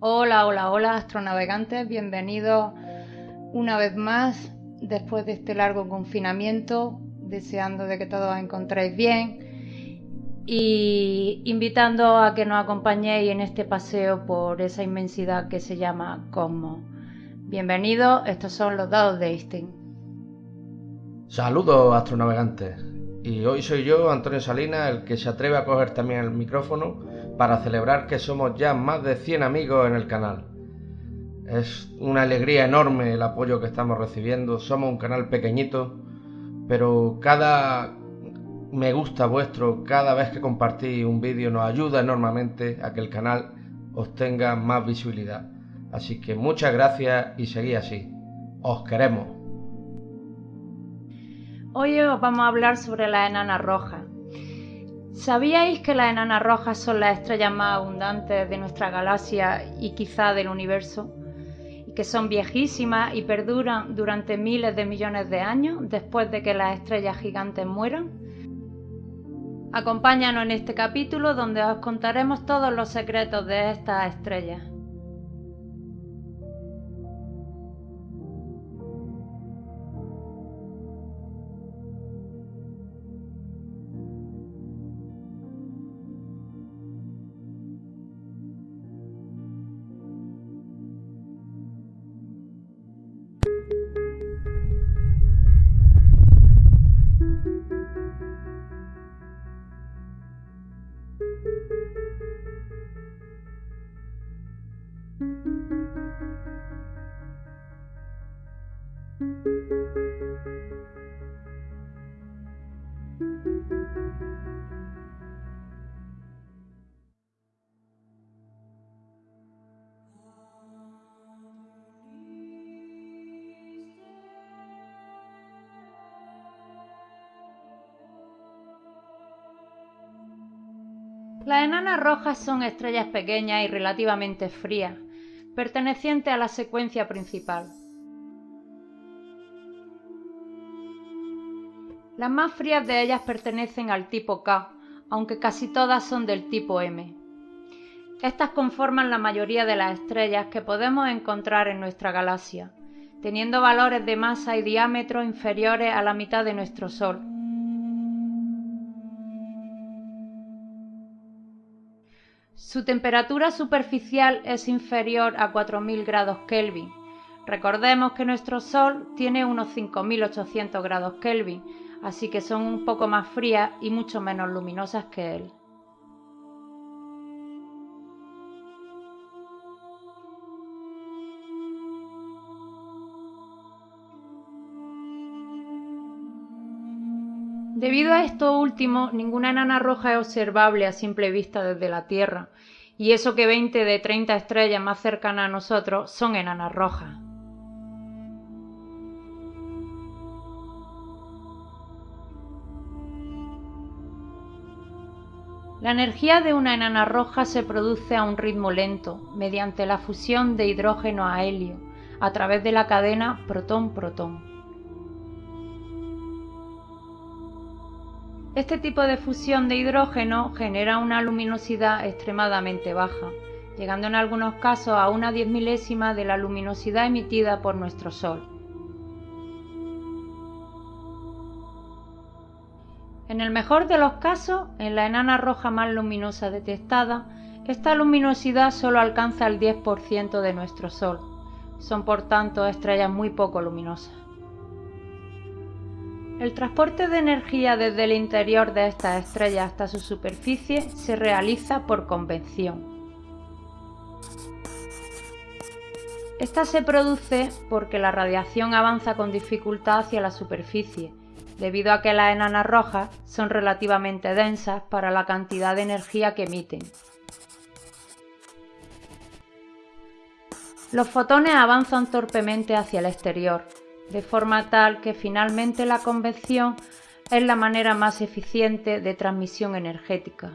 Hola, hola, hola, astronavegantes, bienvenidos una vez más después de este largo confinamiento, deseando de que todos os encontréis bien y invitando a que nos acompañéis en este paseo por esa inmensidad que se llama Cosmos. Bienvenidos, estos son los dados de Einstein. Saludos, astronavegantes. Y hoy soy yo, Antonio Salinas, el que se atreve a coger también el micrófono para celebrar que somos ya más de 100 amigos en el canal. Es una alegría enorme el apoyo que estamos recibiendo. Somos un canal pequeñito, pero cada me gusta vuestro, cada vez que compartís un vídeo nos ayuda enormemente a que el canal obtenga más visibilidad. Así que muchas gracias y seguid así. Os queremos. Hoy os vamos a hablar sobre las enanas rojas. ¿Sabíais que las enanas rojas son las estrellas más abundantes de nuestra galaxia y quizá del universo? Y que son viejísimas y perduran durante miles de millones de años después de que las estrellas gigantes mueran. Acompáñanos en este capítulo donde os contaremos todos los secretos de estas estrellas. Las enanas rojas son estrellas pequeñas y relativamente frías, pertenecientes a la secuencia principal. Las más frías de ellas pertenecen al tipo K, aunque casi todas son del tipo M. Estas conforman la mayoría de las estrellas que podemos encontrar en nuestra galaxia, teniendo valores de masa y diámetro inferiores a la mitad de nuestro Sol. Su temperatura superficial es inferior a 4.000 grados Kelvin. Recordemos que nuestro Sol tiene unos 5.800 grados Kelvin, así que son un poco más frías y mucho menos luminosas que él. Debido a esto último, ninguna enana roja es observable a simple vista desde la Tierra, y eso que 20 de 30 estrellas más cercanas a nosotros son enanas rojas. La energía de una enana roja se produce a un ritmo lento, mediante la fusión de hidrógeno a helio, a través de la cadena protón-protón. Este tipo de fusión de hidrógeno genera una luminosidad extremadamente baja, llegando en algunos casos a una diez milésima de la luminosidad emitida por nuestro Sol. En el mejor de los casos, en la enana roja más luminosa detectada, esta luminosidad solo alcanza el 10% de nuestro Sol. Son por tanto estrellas muy poco luminosas. El transporte de energía desde el interior de estas estrellas hasta su superficie se realiza por convención. Esta se produce porque la radiación avanza con dificultad hacia la superficie, debido a que las enanas rojas son relativamente densas para la cantidad de energía que emiten. Los fotones avanzan torpemente hacia el exterior, de forma tal que finalmente la convección es la manera más eficiente de transmisión energética.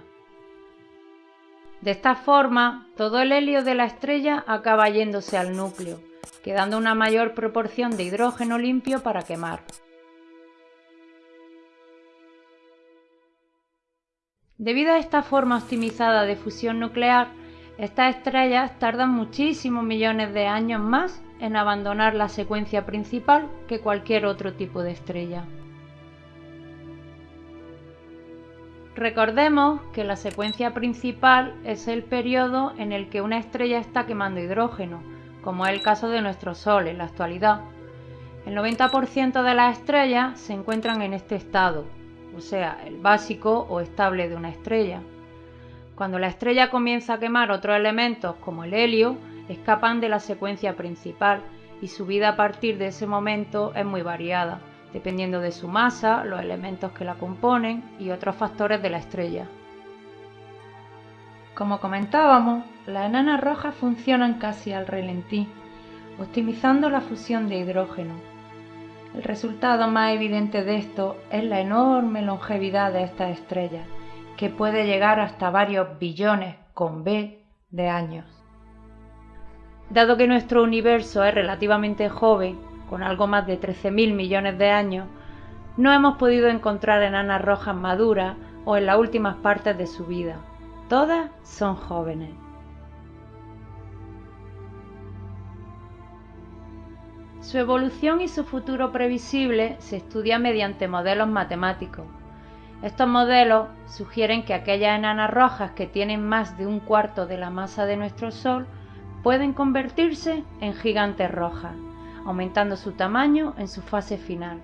De esta forma, todo el helio de la estrella acaba yéndose al núcleo, quedando una mayor proporción de hidrógeno limpio para quemar. Debido a esta forma optimizada de fusión nuclear, Estas estrellas tardan muchísimos millones de años más en abandonar la secuencia principal que cualquier otro tipo de estrella. Recordemos que la secuencia principal es el periodo en el que una estrella está quemando hidrógeno, como es el caso de nuestro Sol en la actualidad. El 90% de las estrellas se encuentran en este estado, o sea, el básico o estable de una estrella. Cuando la estrella comienza a quemar otros elementos como el helio, escapan de la secuencia principal y su vida a partir de ese momento es muy variada, dependiendo de su masa, los elementos que la componen y otros factores de la estrella. Como comentábamos, las enanas rojas funcionan casi al relentí, optimizando la fusión de hidrógeno. El resultado más evidente de esto es la enorme longevidad de estas estrellas, que puede llegar hasta varios billones con B de años. Dado que nuestro universo es relativamente joven, con algo más de 13.000 millones de años, no hemos podido encontrar enanas rojas maduras o en las últimas partes de su vida. Todas son jóvenes. Su evolución y su futuro previsible se estudia mediante modelos matemáticos. Estos modelos sugieren que aquellas enanas rojas que tienen más de un cuarto de la masa de nuestro Sol pueden convertirse en gigantes rojas, aumentando su tamaño en su fase final.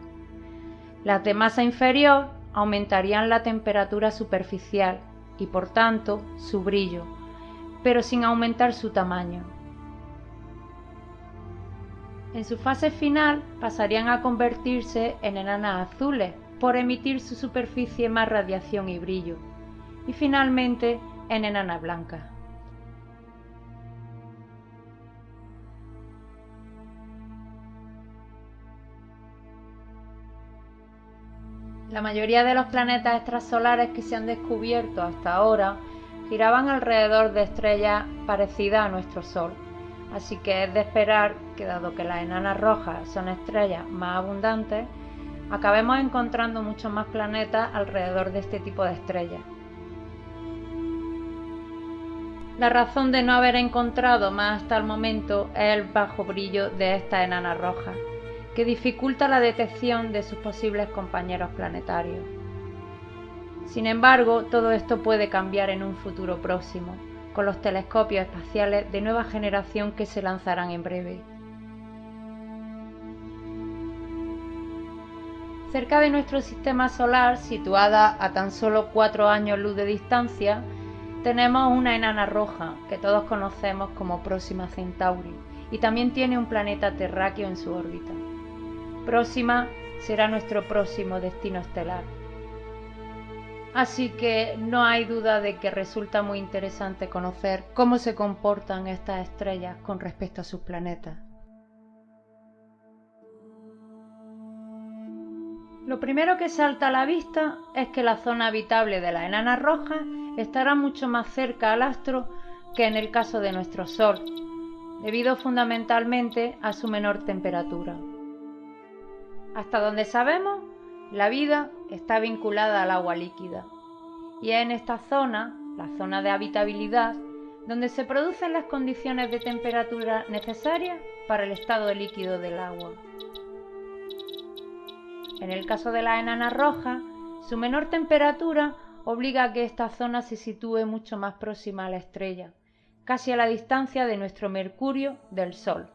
Las de masa inferior aumentarían la temperatura superficial y por tanto su brillo, pero sin aumentar su tamaño. En su fase final pasarían a convertirse en enanas azules por emitir su superficie más radiación y brillo, y finalmente en enanas blancas. La mayoría de los planetas extrasolares que se han descubierto hasta ahora giraban alrededor de estrellas parecidas a nuestro Sol, así que es de esperar que dado que las enanas rojas son estrellas más abundantes, acabemos encontrando muchos más planetas alrededor de este tipo de estrellas. La razón de no haber encontrado más hasta el momento es el bajo brillo de estas enanas rojas que dificulta la detección de sus posibles compañeros planetarios. Sin embargo, todo esto puede cambiar en un futuro próximo, con los telescopios espaciales de nueva generación que se lanzarán en breve. Cerca de nuestro sistema solar, situada a tan solo cuatro años luz de distancia, tenemos una enana roja que todos conocemos como Próxima Centauri y también tiene un planeta terráqueo en su órbita próxima será nuestro próximo destino estelar. Así que no hay duda de que resulta muy interesante conocer cómo se comportan estas estrellas con respecto a sus planetas. Lo primero que salta a la vista es que la zona habitable de la enana roja estará mucho más cerca al astro que en el caso de nuestro Sol, debido fundamentalmente a su menor temperatura. Hasta donde sabemos, la vida está vinculada al agua líquida. Y es en esta zona, la zona de habitabilidad, donde se producen las condiciones de temperatura necesarias para el estado líquido del agua. En el caso de la enana roja, su menor temperatura obliga a que esta zona se sitúe mucho más próxima a la estrella, casi a la distancia de nuestro Mercurio del Sol.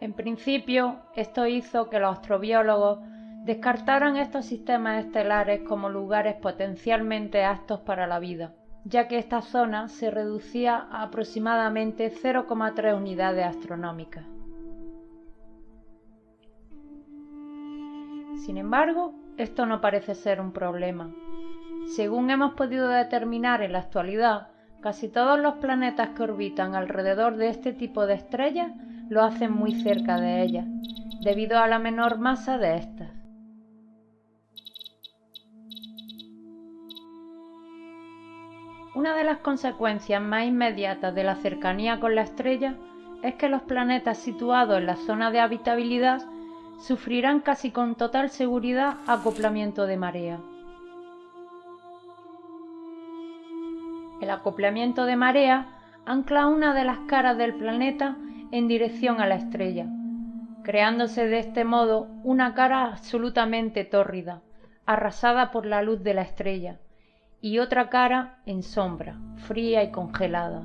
En principio, esto hizo que los astrobiólogos descartaran estos sistemas estelares como lugares potencialmente aptos para la vida, ya que esta zona se reducía a aproximadamente 0,3 unidades astronómicas. Sin embargo, esto no parece ser un problema. Según hemos podido determinar en la actualidad, casi todos los planetas que orbitan alrededor de este tipo de estrellas lo hacen muy cerca de ellas, debido a la menor masa de estas. Una de las consecuencias más inmediatas de la cercanía con la estrella es que los planetas situados en la zona de habitabilidad sufrirán casi con total seguridad acoplamiento de marea. El acoplamiento de marea ancla una de las caras del planeta en dirección a la estrella, creándose de este modo una cara absolutamente tórrida, arrasada por la luz de la estrella, y otra cara en sombra, fría y congelada.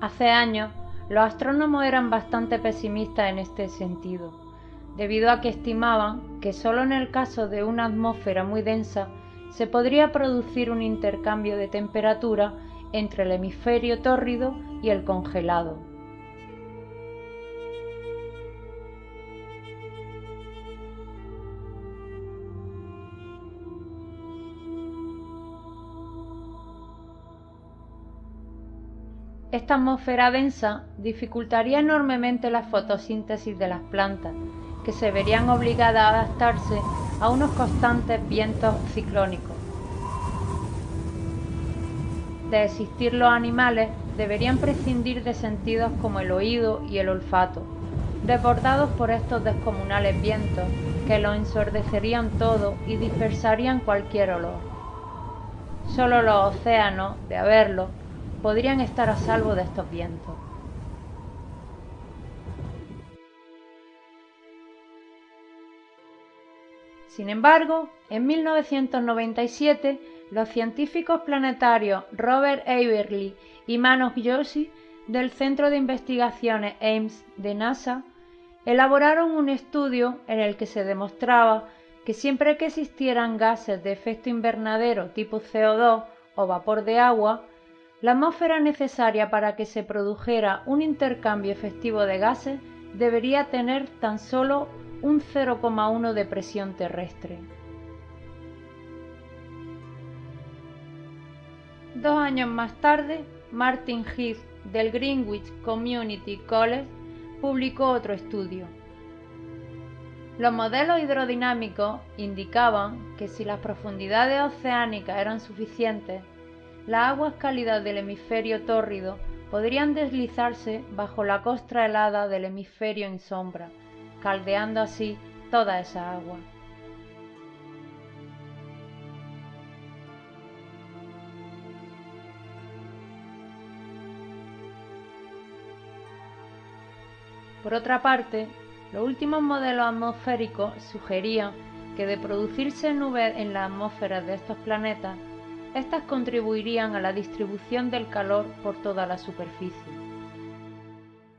Hace años, los astrónomos eran bastante pesimistas en este sentido, debido a que estimaban que solo en el caso de una atmósfera muy densa se podría producir un intercambio de temperatura entre el hemisferio tórrido y el congelado. Esta atmósfera densa dificultaría enormemente la fotosíntesis de las plantas, que se verían obligadas a adaptarse a unos constantes vientos ciclónicos. De existir los animales, deberían prescindir de sentidos como el oído y el olfato, desbordados por estos descomunales vientos que los ensordecerían todo y dispersarían cualquier olor. Solo los océanos, de haberlo, podrían estar a salvo de estos vientos. Sin embargo, en 1997, los científicos planetarios Robert Averly y Manoj Joshi del Centro de Investigaciones Ames de NASA elaboraron un estudio en el que se demostraba que siempre que existieran gases de efecto invernadero tipo CO2 o vapor de agua, la atmósfera necesaria para que se produjera un intercambio efectivo de gases debería tener tan solo un 0,1 de presión terrestre. Dos años más tarde, Martin Heath del Greenwich Community College publicó otro estudio. Los modelos hidrodinámicos indicaban que si las profundidades oceánicas eran suficientes, las aguas cálidas del hemisferio tórrido podrían deslizarse bajo la costra helada del hemisferio en sombra, caldeando así toda esa agua. Por otra parte, los últimos modelos atmosféricos sugerían que de producirse nubes en las atmósferas de estos planetas, estas contribuirían a la distribución del calor por toda la superficie.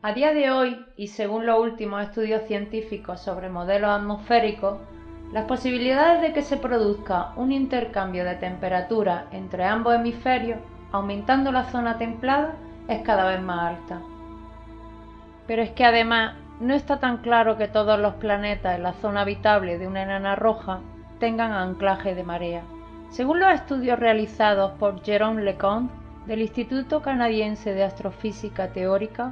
A día de hoy, y según los últimos estudios científicos sobre modelos atmosféricos, las posibilidades de que se produzca un intercambio de temperatura entre ambos hemisferios, aumentando la zona templada, es cada vez más alta. Pero es que además no está tan claro que todos los planetas en la zona habitable de una enana roja tengan anclaje de marea. Según los estudios realizados por Jérôme Leconte del Instituto Canadiense de Astrofísica Teórica,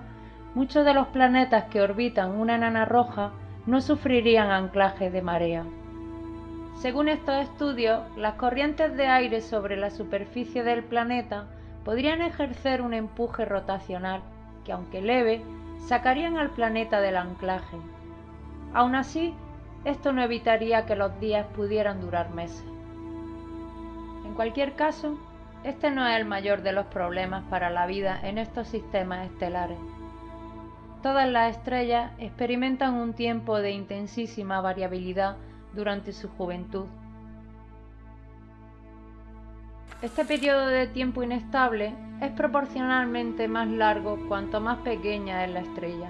muchos de los planetas que orbitan una enana roja no sufrirían anclaje de marea. Según estos estudios, las corrientes de aire sobre la superficie del planeta podrían ejercer un empuje rotacional que, aunque leve, sacarían al planeta del anclaje. Aún así, esto no evitaría que los días pudieran durar meses. En cualquier caso, este no es el mayor de los problemas para la vida en estos sistemas estelares. Todas las estrellas experimentan un tiempo de intensísima variabilidad durante su juventud. Este periodo de tiempo inestable es proporcionalmente más largo cuanto más pequeña es la estrella.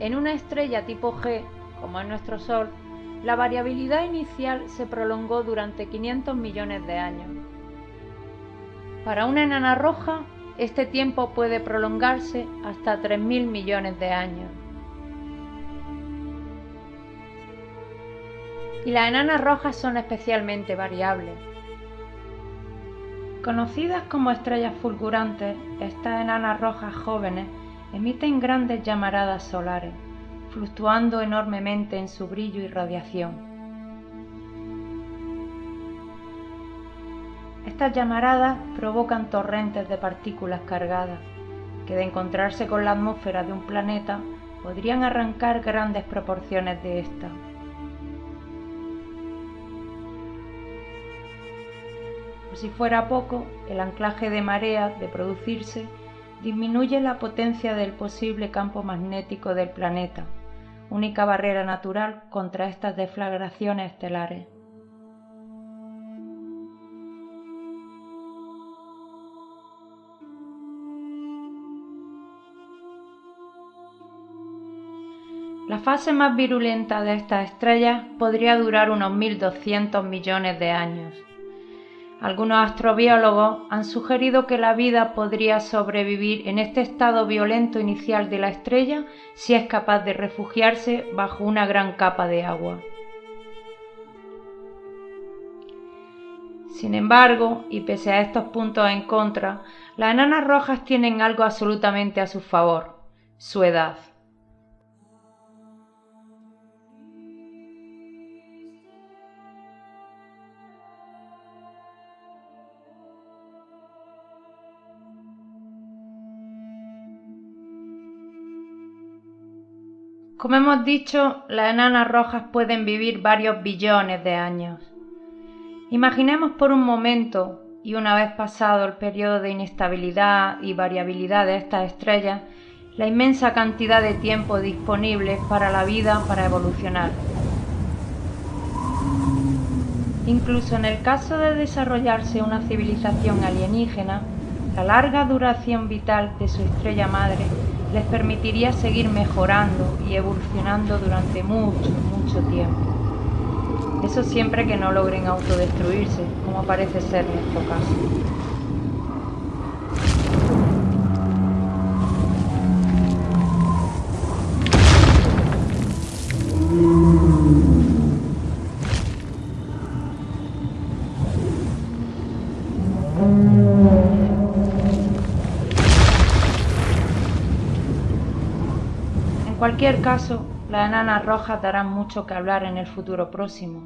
En una estrella tipo G, como es nuestro Sol, la variabilidad inicial se prolongó durante 500 millones de años. Para una enana roja, este tiempo puede prolongarse hasta 3.000 millones de años. Y las enanas rojas son especialmente variables. Conocidas como estrellas fulgurantes, estas enanas rojas jóvenes emiten grandes llamaradas solares fluctuando enormemente en su brillo y radiación. Estas llamaradas provocan torrentes de partículas cargadas, que de encontrarse con la atmósfera de un planeta podrían arrancar grandes proporciones de ésta. Por si fuera poco, el anclaje de mareas de producirse disminuye la potencia del posible campo magnético del planeta, única barrera natural contra estas deflagraciones estelares. La fase más virulenta de estas estrellas podría durar unos 1.200 millones de años. Algunos astrobiólogos han sugerido que la vida podría sobrevivir en este estado violento inicial de la estrella si es capaz de refugiarse bajo una gran capa de agua. Sin embargo, y pese a estos puntos en contra, las enanas rojas tienen algo absolutamente a su favor, su edad. Como hemos dicho, las enanas rojas pueden vivir varios billones de años. Imaginemos por un momento, y una vez pasado el periodo de inestabilidad y variabilidad de estas estrellas, la inmensa cantidad de tiempo disponible para la vida para evolucionar. Incluso en el caso de desarrollarse una civilización alienígena, la larga duración vital de su estrella madre les permitiría seguir mejorando y evolucionando durante mucho, mucho tiempo. Eso siempre que no logren autodestruirse, como parece ser nuestro caso. Cualquier caso, las enanas rojas darán mucho que hablar en el futuro próximo.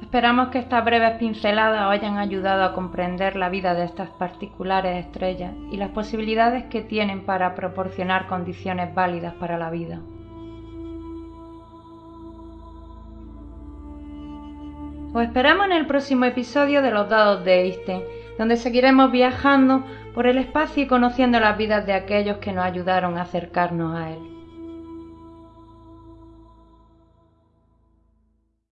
Esperamos que estas breves pinceladas os hayan ayudado a comprender la vida de estas particulares estrellas y las posibilidades que tienen para proporcionar condiciones válidas para la vida. Os esperamos en el próximo episodio de los dados de Einstein donde seguiremos viajando por el espacio y conociendo las vidas de aquellos que nos ayudaron a acercarnos a Él.